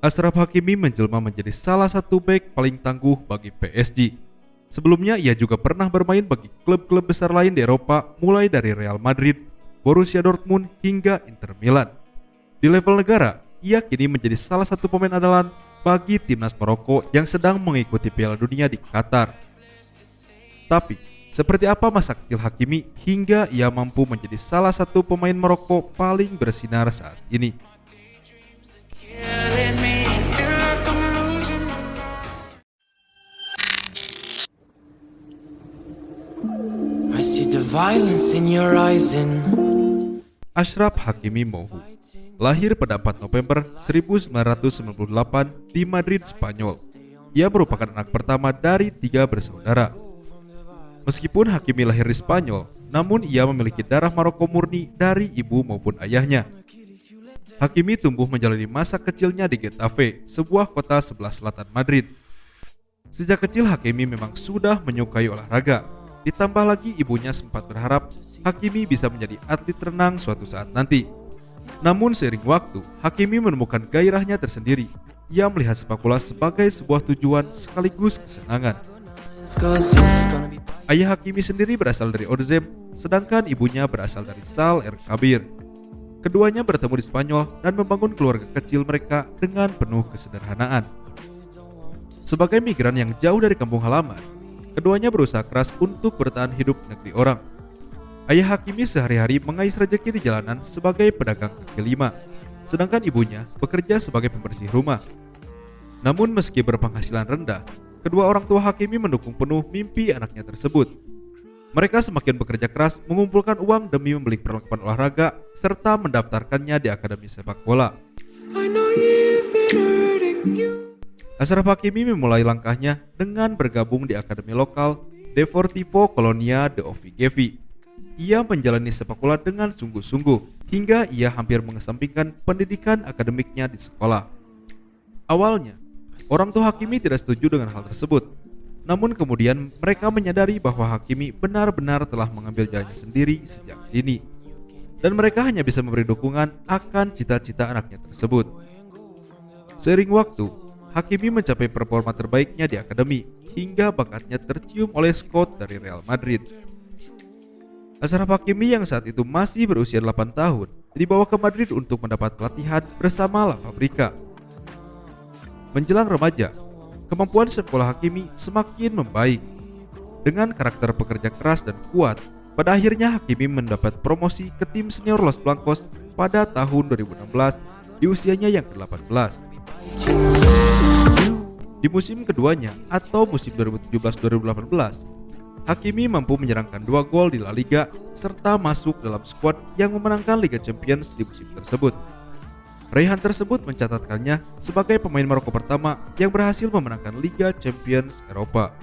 Ashraf Hakimi menjelma menjadi salah satu back paling tangguh bagi PSG. Sebelumnya ia juga pernah bermain bagi klub-klub besar lain di Eropa mulai dari Real Madrid, Borussia Dortmund hingga Inter Milan. Di level negara, ia kini menjadi salah satu pemain andalan bagi timnas Maroko yang sedang mengikuti Piala Dunia di Qatar. Tapi, seperti apa masa kecil Hakimi hingga ia mampu menjadi salah satu pemain Maroko paling bersinar saat ini? Ashraf Hakimi Mohu lahir pada 4 November 1998 di Madrid, Spanyol. Ia merupakan anak pertama dari tiga bersaudara. Meskipun Hakimi lahir di Spanyol, namun ia memiliki darah Maroko murni dari ibu maupun ayahnya. Hakimi tumbuh menjalani masa kecilnya di Getafe, sebuah kota sebelah selatan Madrid. Sejak kecil Hakimi memang sudah menyukai olahraga. Ditambah lagi ibunya sempat berharap Hakimi bisa menjadi atlet renang suatu saat nanti. Namun seiring waktu, Hakimi menemukan gairahnya tersendiri. Ia melihat sepak bola sebagai sebuah tujuan sekaligus kesenangan. Ayah Hakimi sendiri berasal dari Orzem, sedangkan ibunya berasal dari Sal El Kabir. Keduanya bertemu di Spanyol dan membangun keluarga kecil mereka dengan penuh kesederhanaan. Sebagai migran yang jauh dari kampung halaman, keduanya berusaha keras untuk bertahan hidup negeri orang. Ayah Hakimi sehari-hari mengais rejeki di jalanan sebagai pedagang kaki lima, sedangkan ibunya bekerja sebagai pembersih rumah. Namun meski berpenghasilan rendah, kedua orang tua Hakimi mendukung penuh mimpi anaknya tersebut. Mereka semakin bekerja keras mengumpulkan uang demi membeli perlengkapan olahraga serta mendaftarkannya di Akademi Sepak Bola. Ashraf Hakimi memulai langkahnya dengan bergabung di akademi lokal Deportivo Colonia de Ovigevi. Ia menjalani sepak bola dengan sungguh-sungguh hingga ia hampir mengesampingkan pendidikan akademiknya di sekolah. Awalnya, orang tua Hakimi tidak setuju dengan hal tersebut. Namun kemudian mereka menyadari bahwa Hakimi benar-benar telah mengambil jalannya sendiri sejak dini. Dan mereka hanya bisa memberi dukungan akan cita-cita anaknya tersebut. Seiring waktu, Hakimi mencapai performa terbaiknya di akademi hingga bakatnya tercium oleh Scott dari Real Madrid. Ashraf Hakimi yang saat itu masih berusia 8 tahun dibawa ke Madrid untuk mendapat pelatihan bersama La Fabrica. Menjelang remaja, kemampuan sekolah Hakimi semakin membaik. Dengan karakter pekerja keras dan kuat, pada akhirnya Hakimi mendapat promosi ke tim senior Los Blancos pada tahun 2016 di usianya yang ke-18. Di musim keduanya atau musim 2017-2018, Hakimi mampu menyerangkan dua gol di La Liga serta masuk dalam skuad yang memenangkan Liga Champions di musim tersebut. Raihan tersebut mencatatkannya sebagai pemain Maroko pertama yang berhasil memenangkan Liga Champions Eropa.